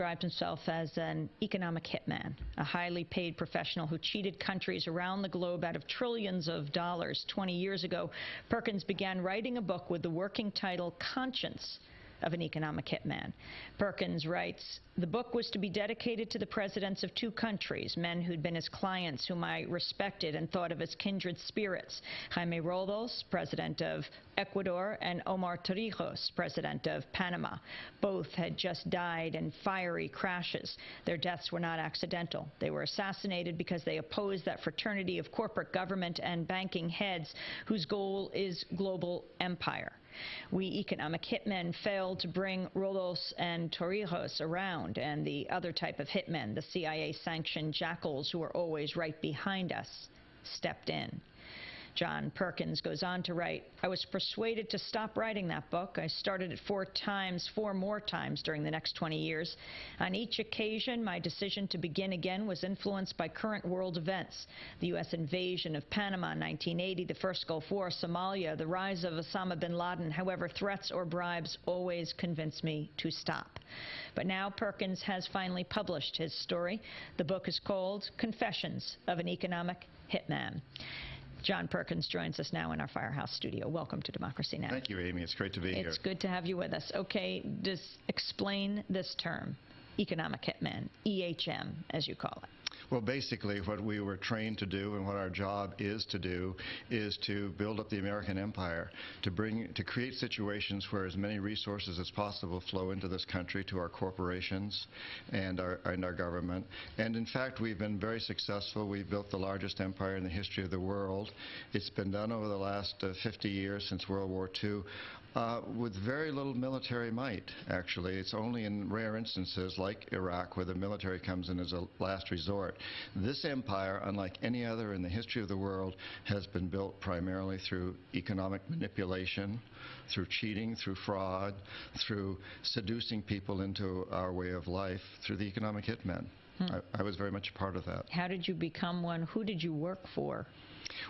described himself as an economic hitman, a highly paid professional who cheated countries around the globe out of trillions of dollars. 20 years ago, Perkins began writing a book with the working title Conscience of an economic hitman. Perkins writes, the book was to be dedicated to the presidents of two countries, men who'd been his clients, whom I respected and thought of as kindred spirits. Jaime Roldos, president of Ecuador, and Omar Torrijos, president of Panama. Both had just died in fiery crashes. Their deaths were not accidental. They were assassinated because they opposed that fraternity of corporate government and banking heads whose goal is global empire. We economic hitmen failed to bring Roldos and Torrijos around and the other type of hitmen, the CIA-sanctioned jackals who are always right behind us, stepped in. John Perkins goes on to write, I was persuaded to stop writing that book. I started it four times, four more times during the next 20 years. On each occasion, my decision to begin again was influenced by current world events. The U.S. invasion of Panama in 1980, the first Gulf War, Somalia, the rise of Osama bin Laden. However, threats or bribes always convince me to stop. But now Perkins has finally published his story. The book is called Confessions of an Economic Hitman. John Perkins joins us now in our Firehouse studio. Welcome to Democracy Now! Thank you, Amy. It's great to be it's here. It's good to have you with us. Okay, just explain this term, economic hitman, EHM, as you call it. Well, basically, what we were trained to do and what our job is to do is to build up the American empire, to bring, to create situations where as many resources as possible flow into this country to our corporations and our, and our government. And in fact, we've been very successful. We've built the largest empire in the history of the world. It's been done over the last uh, 50 years since World War II uh, with very little military might, actually. It's only in rare instances, like Iraq, where the military comes in as a last resort. This empire, unlike any other in the history of the world, has been built primarily through economic manipulation, through cheating, through fraud, through seducing people into our way of life, through the economic hitmen. Hmm. I, I was very much a part of that. How did you become one? Who did you work for?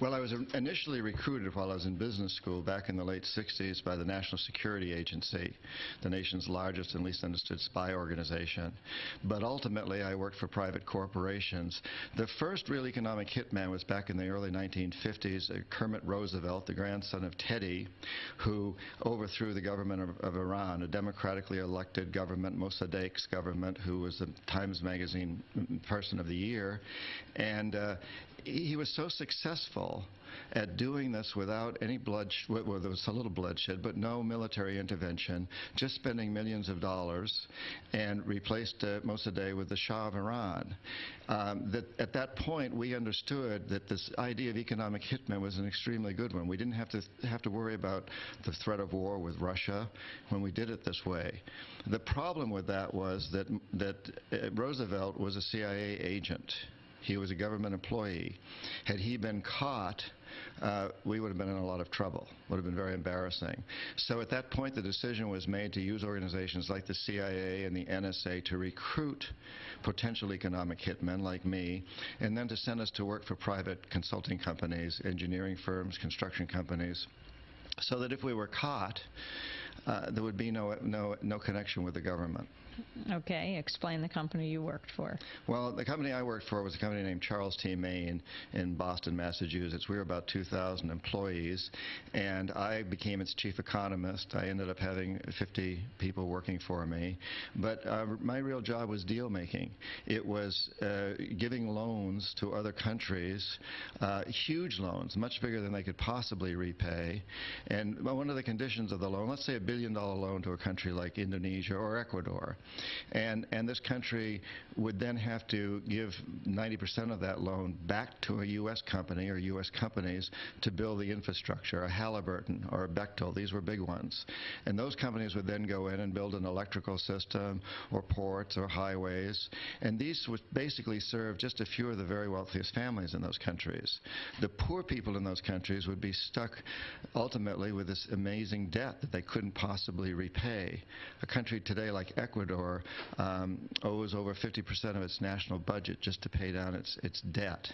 Well, I was initially recruited while I was in business school back in the late 60s by the National Security Agency, the nation's largest and least understood spy organization. But ultimately, I worked for private corporations. The first real economic hitman was back in the early 1950s, uh, Kermit Roosevelt, the grandson of Teddy, who overthrew the government of, of Iran, a democratically elected government, Mossadegh's government, who was the Times Magazine Person of the Year. And uh, he was so successful at doing this without any bloodshed, well, there was a little bloodshed, but no military intervention, just spending millions of dollars, and replaced uh, Mossadegh with the Shah of Iran. Um, that at that point, we understood that this idea of economic hitman was an extremely good one. We didn't have to have to worry about the threat of war with Russia when we did it this way. The problem with that was that that uh, Roosevelt was a CIA agent. He was a government employee. Had he been caught, uh, we would have been in a lot of trouble. Would have been very embarrassing. So at that point, the decision was made to use organizations like the CIA and the NSA to recruit potential economic hitmen like me, and then to send us to work for private consulting companies, engineering firms, construction companies, so that if we were caught, uh, there would be no, no, no connection with the government. Okay, explain the company you worked for. Well, the company I worked for was a company named Charles T. Main in Boston, Massachusetts. We were about 2,000 employees, and I became its chief economist. I ended up having 50 people working for me, but uh, my real job was deal making. It was uh, giving loans to other countries, uh, huge loans, much bigger than they could possibly repay. And one of the conditions of the loan, let's say a billion dollar loan to a country like Indonesia or Ecuador, and, and this country would then have to give 90% of that loan back to a U.S. company or U.S. companies to build the infrastructure, a Halliburton or a Bechtel. These were big ones. And those companies would then go in and build an electrical system or ports or highways. And these would basically serve just a few of the very wealthiest families in those countries. The poor people in those countries would be stuck ultimately with this amazing debt that they couldn't possibly repay. A country today like Ecuador Ecuador um, owes over 50% of its national budget just to pay down its, its debt.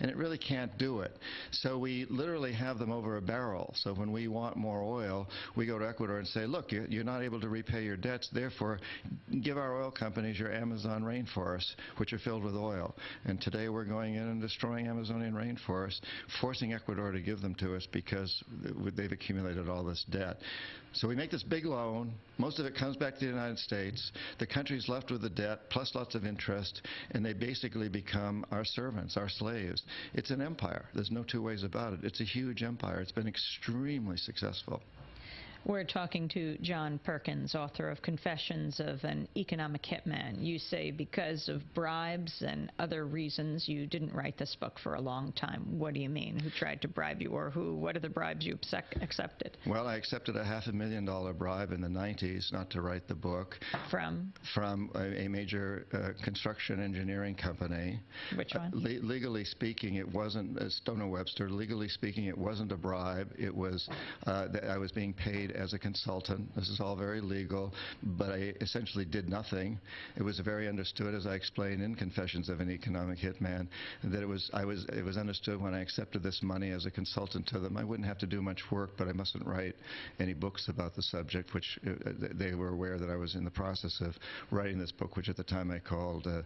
And it really can't do it. So we literally have them over a barrel. So when we want more oil, we go to Ecuador and say, look, you- you're not able to repay your debts, therefore give our oil companies your Amazon rainforests, which are filled with oil. And today we're going in and destroying Amazonian rainforests, forcing Ecuador to give them to us because they've accumulated all this debt. So we make this big loan. Most of it comes back to the United States. The country's left with the debt plus lots of interest, and they basically become our servants, our slaves. It's an empire. There's no two ways about it. It's a huge empire. It's been extremely successful. We're talking to John Perkins, author of Confessions of an Economic Hitman. You say because of bribes and other reasons you didn't write this book for a long time. What do you mean? Who tried to bribe you or who? What are the bribes you accepted? Well, I accepted a half a million dollar bribe in the 90s not to write the book From from a, a major uh, construction engineering company. which Uh, one? le- legally speaking, it wasn't uh, Stone and Webster. Legally speaking, it wasn't a bribe. It was uh, that I was being paid as a consultant. This is all very legal, but I essentially did nothing. It was very understood, as I explained in Confessions of an Economic Hitman, that it was I was it was understood when I accepted this money as a consultant to them. I wouldn't have to do much work, but I mustn't write any books about the subject, which uh, they were aware that I was in the process of writing this book, which at the time I called uh,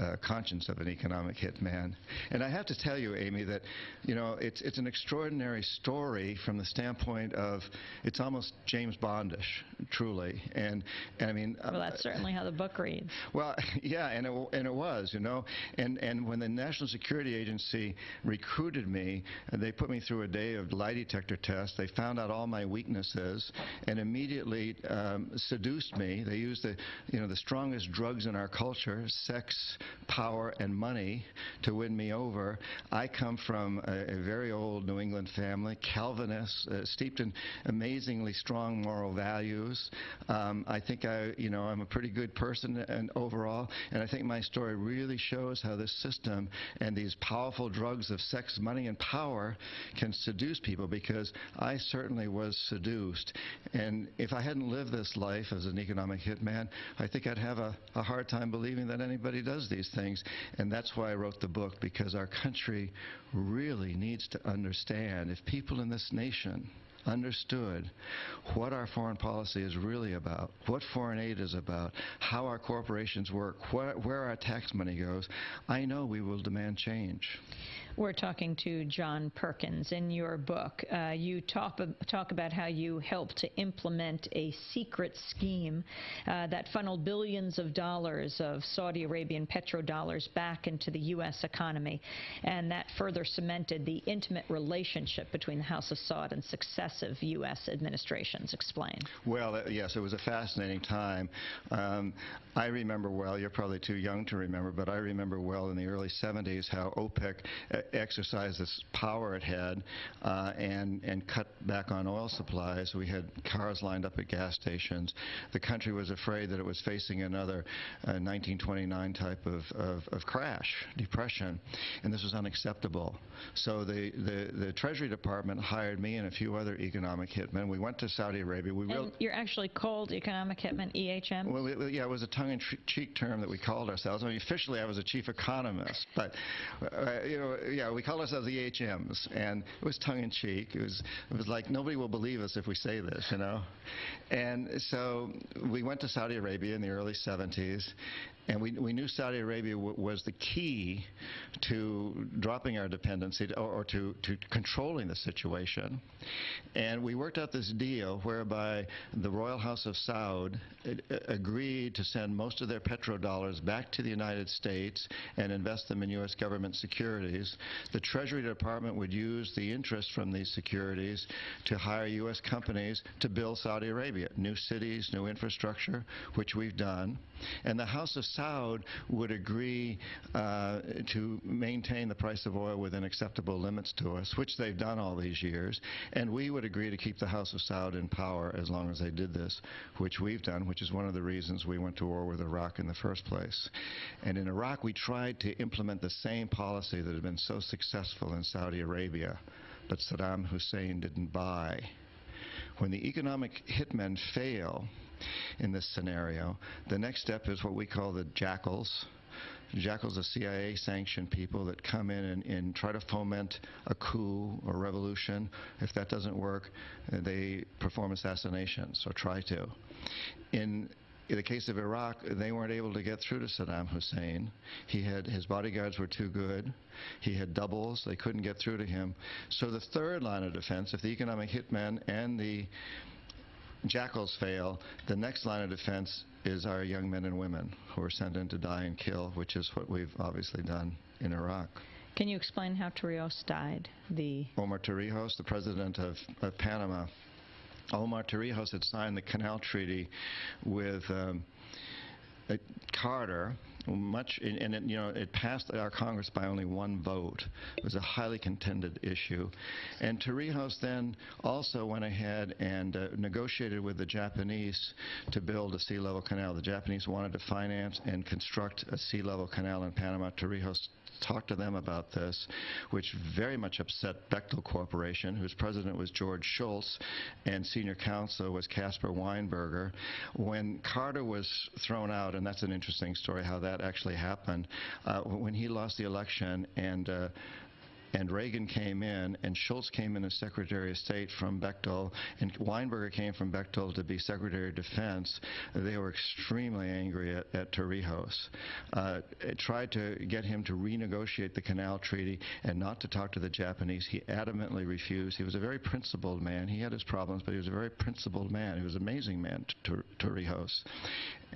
uh, Conscience of an Economic Hitman. And I have to tell you, Amy, that you know it's it's an extraordinary story from the standpoint of it's almost James Bondish, truly. And and I mean, Well, that's certainly how the book reads. well, yeah, and it, w- and it was, you know. And, and when the National Security Agency recruited me, uh, they put me through a day of lie detector tests. They found out all my weaknesses and immediately um, seduced me. They used the, you know, the strongest drugs in our culture, sex, power, and money, to win me over. I come from a, a very old New England family, Calvinist, uh, steeped in strong moral values. Um, I think I, you know, I'm a pretty good person and overall, and I think my story really shows how this system and these powerful drugs of sex, money, and power can seduce people because I certainly was seduced. And if I hadn't lived this life as an economic hitman, I think I'd have a, a hard time believing that anybody does these things. And that's why I wrote the book, because our country really needs to understand if people in this nation understood what our foreign policy is really about, what foreign aid is about, how our corporations work, where, where our tax money goes, I know we will demand change. We're talking to John Perkins. In your book, uh, you talk, talk about how you helped to implement a secret scheme uh, that funneled billions of dollars of Saudi Arabian petrodollars back into the U.S. economy, and that further cemented the intimate relationship between the House of Saud and successive U.S. administrations. Explain. Well, uh, yes, it was a fascinating time. Um, I remember well, you're probably too young to remember, but I remember well in the early 70s how OPEC uh, exercised this power it had uh, and, and cut back on oil supplies. We had cars lined up at gas stations. The country was afraid that it was facing another uh, 1929 type of, of, of crash, depression, and this was unacceptable. So the, the, the Treasury Department hired me and a few other economic hitmen. We went to Saudi Arabia. We And you're actually called economic hitman, EHM? well, it, yeah, it was a tongue-in-cheek term that we called ourselves. I mean, officially, I was a chief economist, but uh, you know, yeah, we called ourselves the HMs, and it was tongue-in-cheek. It was, it was like nobody will believe us if we say this, you know. And so we went to Saudi Arabia in the early 70s, and we, we knew Saudi Arabia was the key to dropping our dependency to, or, or to, to controlling the situation. And we worked out this deal whereby the Royal House of Saud agreed to send most of their petrodollars back to the United States and invest them in U.S. government securities. The Treasury Department would use the interest from these securities to hire U.S. companies to build Saudi Arabia, new cities, new infrastructure, which we've done. And the House of Saud would agree uh, to maintain the price of oil within acceptable limits to us, which they've done all these years. And we would agree to keep the House of Saud in power as long as they did this, which we've done, which is one of the reasons we went to war with Iraq in the first place. And in Iraq, we tried to implement the same policy that had been so successful in Saudi Arabia, but Saddam Hussein didn't buy. When the economic hitmen fail, in this scenario. The next step is what we call the jackals. Jackals are CIA sanctioned people that come in and, and, try to foment a coup or revolution. If that doesn't work, they perform assassinations or try to. In in the case of Iraq, they weren't able to get through to Saddam Hussein. He had his bodyguards were too good. He had doubles. They couldn't get through to him. So the third line of defense, if the economic hitmen and the jackals fail, the next line of defense is our young men and women who are sent in to die and kill, which is what we've obviously done in Iraq. Can you explain how Torrijos died? The Omar Torrijos, the president of, of Panama, Omar Torrijos had signed the Canal Treaty with um, Carter, much, and it, you know, it passed our Congress by only one vote. It was a highly contended issue. And Torrijos then also went ahead and uh, negotiated with the Japanese to build a sea level canal. The Japanese wanted to finance and construct a sea level canal in Panama. Torrijos talked to them about this, which very much upset Bechtel Corporation, whose president was George Shultz, and senior counsel was Caspar Weinberger. When Carter was thrown out, and that's an interesting story how that actually happened, uh, when he lost the election and uh, and Reagan came in, and Shultz came in as Secretary of State from Bechtel, and Weinberger came from Bechtel to be Secretary of Defense, they were extremely angry at, at Torrijos. Uh, tried to get him to renegotiate the Canal Treaty and not to talk to the Japanese. He adamantly refused. He was a very principled man. He had his problems, but he was a very principled man. He was an amazing man, Torrijos.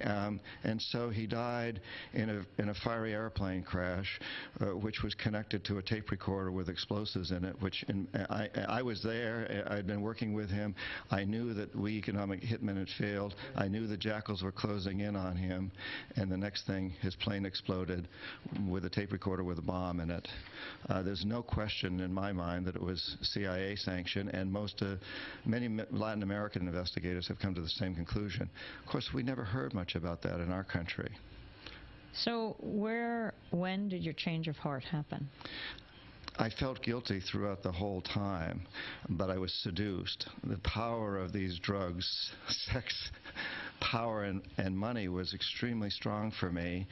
Um, and so he died in a, in a fiery airplane crash, uh, which was connected to a tape recorder with explosives in it, which in, I, I was there. I'd been working with him. I knew that we economic hitmen had failed. I knew the jackals were closing in on him. And the next thing, his plane exploded with a tape recorder with a bomb in it. Uh, there's no question in my mind that it was CIA sanctioned, and most, uh, many Latin American investigators have come to the same conclusion. Of course, we never heard much about that in our country. So, where, when did your change of heart happen? I felt guilty throughout the whole time, but I was seduced. The power of these drugs, sex, power, and, and money was extremely strong for me.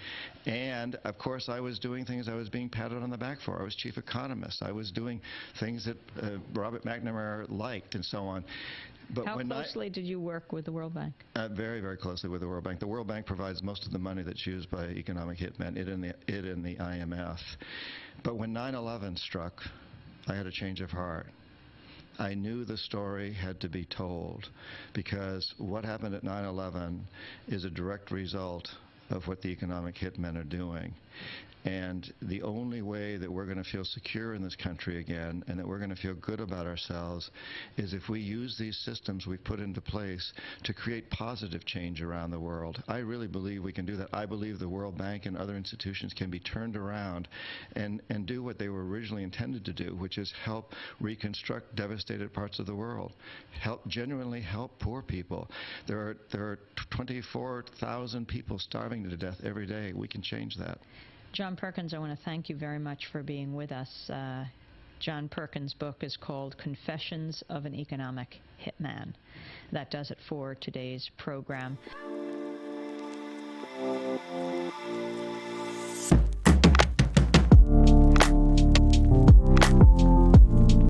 And of course, I was doing things I was being patted on the back for. I was chief economist. I was doing things that uh, Robert McNamara liked, and so on. But How closely I, did you work with the World Bank? Uh, very, very closely with the World Bank. The World Bank provides most of the money that's used by economic hitmen, it and the, it and the IMF. But when 9-11 struck, I had a change of heart. I knew the story had to be told because what happened at 9-11 is a direct result of what the economic hitmen are doing. And the only way that we're going to feel secure in this country again and that we're going to feel good about ourselves is if we use these systems we've put into place to create positive change around the world. I really believe we can do that. I believe the World Bank and other institutions can be turned around and, and do what they were originally intended to do, which is help reconstruct devastated parts of the world, help genuinely help poor people. There are, there are 24,000 people starving to death every day. We can change that. John Perkins, I want to thank you very much for being with us. Uh, John Perkins' book is called Confessions of an Economic Hitman. That does it for today's program.